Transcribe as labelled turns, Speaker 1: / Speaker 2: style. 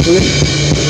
Speaker 1: Okay.